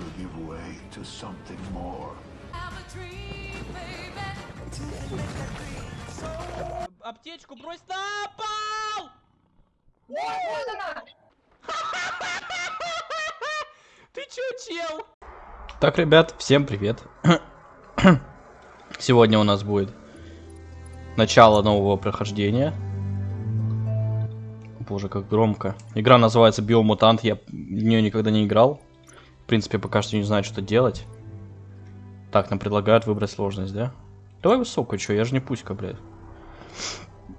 will give way to something more. Аптечку брось на пол! Ты чё, чел? Так, ребят, всем привет. Сегодня у нас будет начало нового прохождения. Боже, как громко. Игра называется Биомутант, я в нее никогда не играл. Принципе, пока что не знаю, что делать. Так, нам предлагают выбрать сложность, да? Давай высокую, что, я же не пуська, блядь.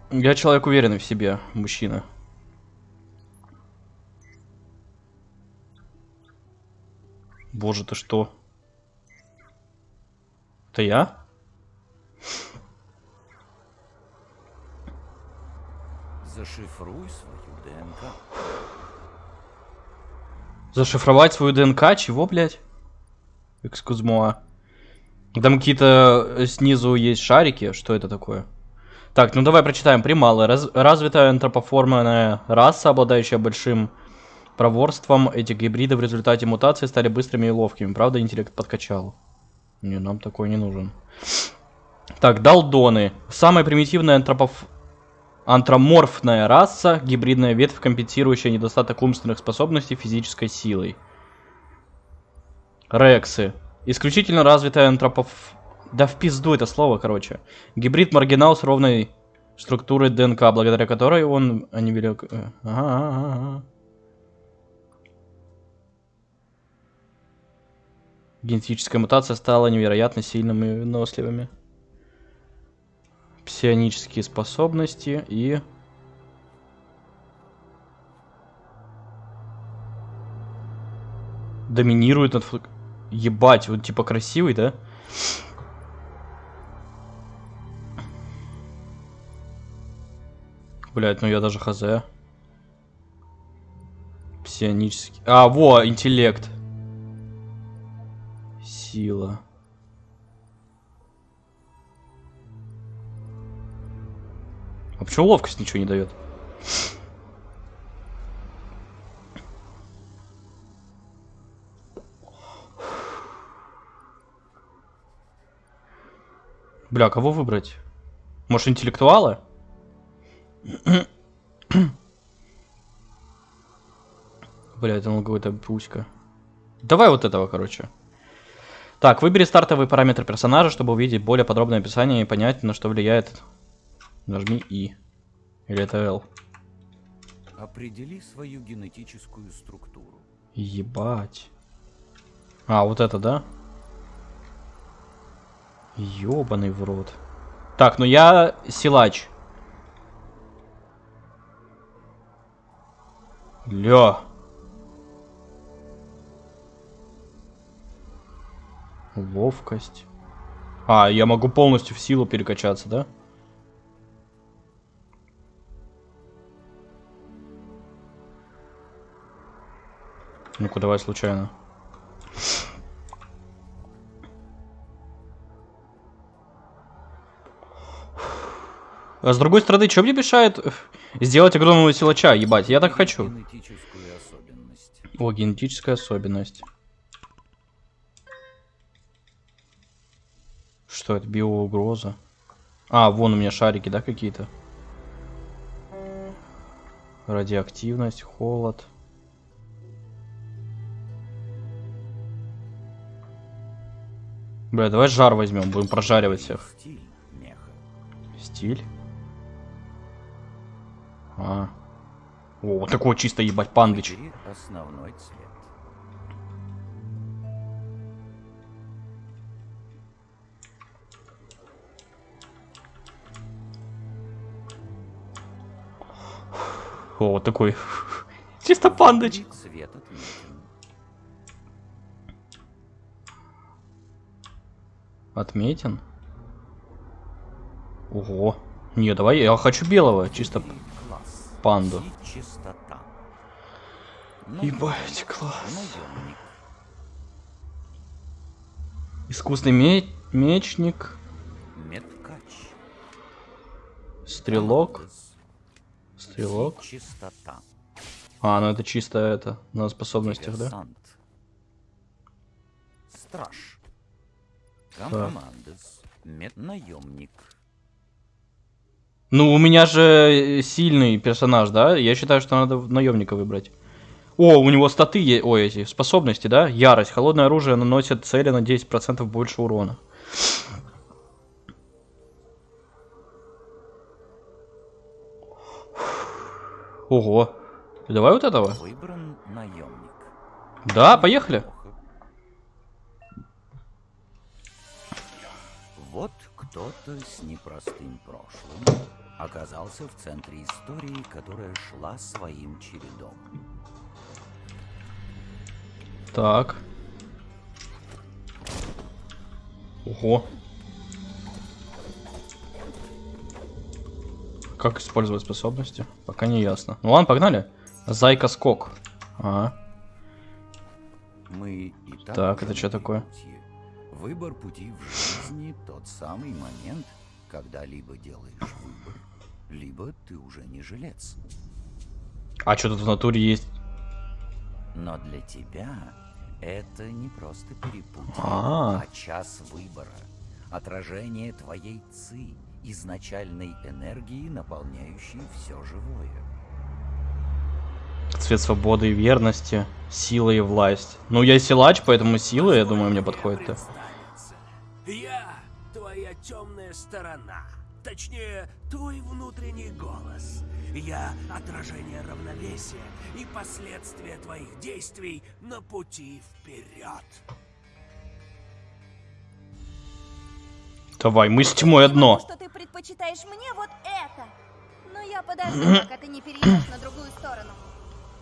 Я человек уверенный в себе, мужчина. Боже, ты что? Это я? Зашифруй свою ДНК. Зашифровать свою ДНК? Чего, блядь? Экскузмоа. Там какие-то э, снизу есть шарики. Что это такое? Так, ну давай прочитаем. Прималы. Раз, развитая антропоформенная раса, обладающая большим проворством. Эти гибриды в результате мутации стали быстрыми и ловкими. Правда, интеллект подкачал. Не, нам такой не нужен. Так, долдоны. Самая примитивная антропоф... антроморфная раса. Гибридная ветвь, компенсирующая недостаток умственных способностей физической силой. Рексы. Исключительно развитая антропоф... Да в пизду это слово, короче. Гибрид маргинал с ровной структурой ДНК, благодаря которой он... Они велик... э, Ага, ага, ага. Генетическая мутация стала невероятно сильными и выносливыми. Псионические способности и... Доминирует над... Ебать, он типа красивый, да? Блять, ну я даже хз. Псионический. А, во, интеллект. Сила. А почему ловкость ничего не дает? Бля, кого выбрать? Может, интеллектуала? Бля, это ну какой-то пуська. Давай вот этого, короче. Так, выбери стартовые параметры персонажа, чтобы увидеть более подробное описание и понять, на что влияет. Нажми И. Или это L. Определи свою генетическую структуру. Ебать. А, вот это, да? Ёбаный в рот. Так, ну я силач. Ля. Ловкость. А, я могу полностью в силу перекачаться, да? Ну-ка, давай случайно. А с другой стороны, что мне мешает сделать огромного силача, ебать? Я так хочу. О, генетическая особенность. Что это? Биоугроза. А, вон у меня шарики, да, какие-то? Радиоактивность, холод. Бля, давай жар возьмем, будем прожаривать всех. Стиль меха. Стиль. А. О, вот такой чисто ебать пандыч. Основной цвет. О, вот такой. Чисто пандыч. Цвет отметин. Отметен. Ого. Не, давай, я хочу белого, чисто панду. Ебать, класс. Искусный ме- мечник, Меткач. стрелок, стрелок. А, ну это чисто это, на способностях, да? Страж. Компромандес. Меднаемник. Ну, у меня же сильный персонаж, да? Я считаю, что надо наемника выбрать. О, у него статы есть. Ой, эти способности, да? Ярость. Холодное оружие наносит цели на 10% больше урона. Ого. Давай вот этого. Выбран наемник. Да, поехали. Вот кто-то с непростым прошлым оказался в центре истории, которая шла своим чередом. Так. Ого. Как использовать способности? Пока не ясно. Ну ладно, погнали. Зайка скок. Ага. Мы и так, Так, это что такое? Выбор пути в жизни тот самый момент, когда либо делаешь выбор, либо ты уже не жилец. А что тут в натуре есть? Но для тебя это не просто перепутье, А. а час выбора. Отражение твоей ци, изначальной энергии, наполняющей все живое. Цвет свободы и верности, сила и власть. Ну, я силач, поэтому сила, я думаю, мне подходит-то. Сторона. Точнее, твой внутренний голос. Я отражение равновесия и последствия твоих действий на пути вперед. Давай, мы с тьмой одно. Потому что ты предпочитаешь мне вот это. Но я подожду, пока ты не перейдешь на другую сторону.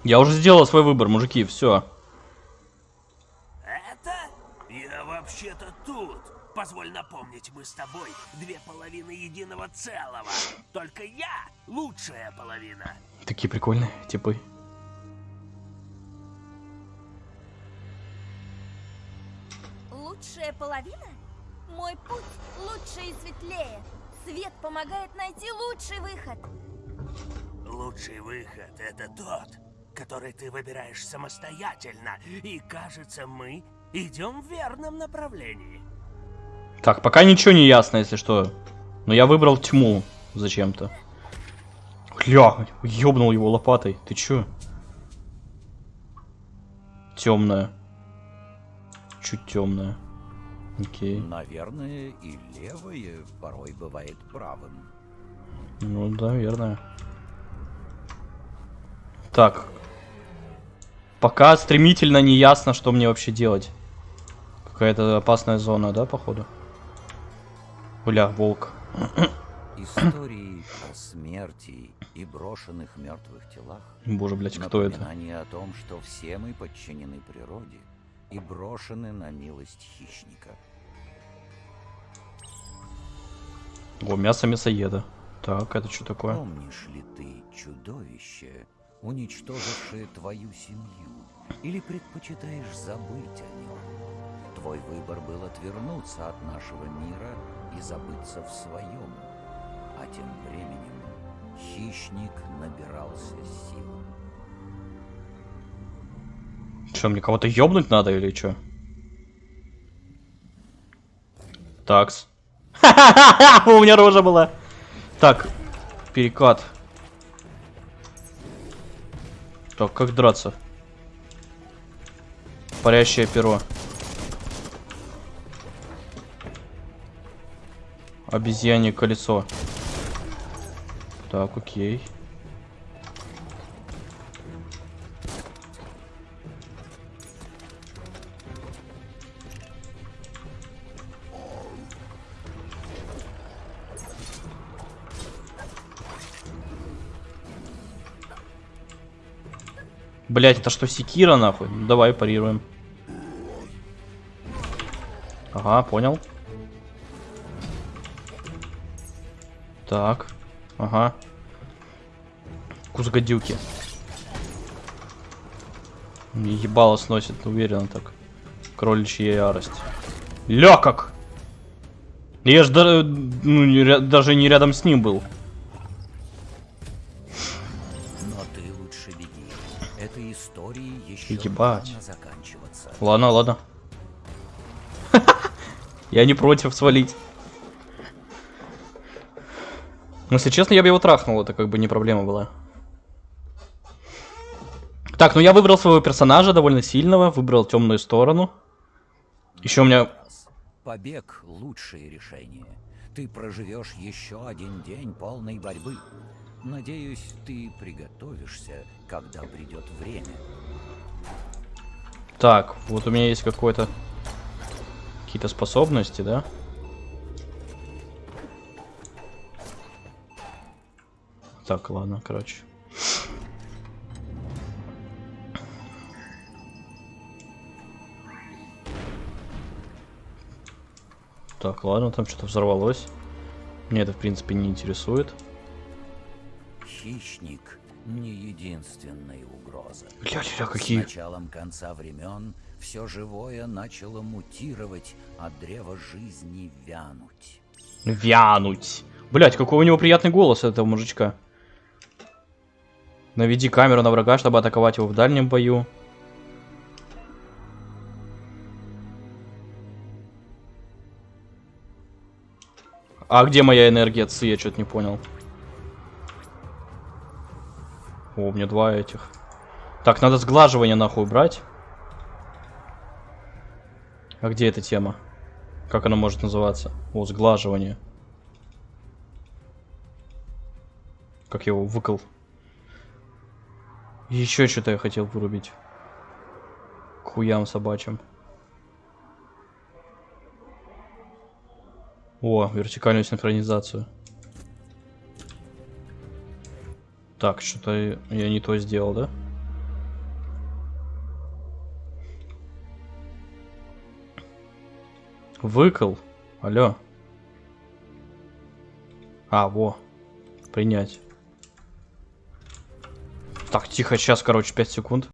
Я уже сделал свой выбор, мужики, все. Это? Я вообще-то тут. Позволь напомнить, мы с тобой две половины единого целого. Только я лучшая половина. Такие прикольные типы. Лучшая половина? Мой путь лучше и светлее. Свет помогает найти лучший выход. Лучший выход — это тот, который ты выбираешь самостоятельно. И кажется, мы идем в верном направлении. Так, пока ничего не ясно, если что. Но я выбрал тьму зачем-то. Ля, ёбнул его лопатой. Ты чё? Темная. Чуть темная. Окей. Наверное, и левое порой бывает правым. Ну да, верно. Так. Пока стремительно не ясно, что мне вообще делать. Какая-то опасная зона, да, походу? Бля, волк. Истории о смерти и брошенных мертвых телах Боже, блядь, кто это? о том, что все мы подчинены природе и брошены на милость хищника. О, мясо мясоеда. Так, это что такое? Помнишь ли ты чудовище, уничтожившее твою семью? Или предпочитаешь забыть о нем? Твой выбор был отвернуться от нашего мира и забыться в своем. А тем временем хищник набирался сил. Че, мне кого-то ёбнуть надо или что? Такс. У меня рожа была. Так, перекат. Так, как драться? Парящее перо. Обезьянье колесо. Так, окей. Блять, это что, секира нахуй? Ну, давай парируем. Ага, понял. Так. Ага. Кус гадюки. Мне ебало сносит, уверенно так. Кроличья ярость. Ля как! Я ж да- ну, не даже не рядом с ним был. Но ты лучше беги. Этой истории еще Ебать. Ладно, ладно. Я не против свалить. Но, если честно, я бы его трахнул, это как бы не проблема была. Так, ну я выбрал своего персонажа, довольно сильного, выбрал темную сторону. Еще у меня... Побег — лучшее решение. Ты проживешь еще один день полной борьбы. Надеюсь, ты приготовишься, когда придет время. Так, вот у меня есть какой-то... Какие-то способности, да? Так, ладно, короче. Так, ладно, там что-то взорвалось. Мне это, в принципе, не интересует. Хищник — не единственная угроза. Ля-ля-ля, С какие... началом конца времен все живое начало мутировать, а древо жизни вянуть. Вянуть. Блять, какой у него приятный голос этого мужичка. Наведи камеру на врага, чтобы атаковать его в дальнем бою. А где моя энергия Ци? Я что-то не понял. О, у меня два этих. Так, надо сглаживание нахуй брать. А где эта тема? Как она может называться? О, сглаживание. Как его выкол. Еще что-то я хотел вырубить. К хуям собачьим. О, вертикальную синхронизацию. Так, что-то я не то сделал, да? Выкол. Алло. А, во. Принять. Так, тихо, сейчас, короче, 5 секунд.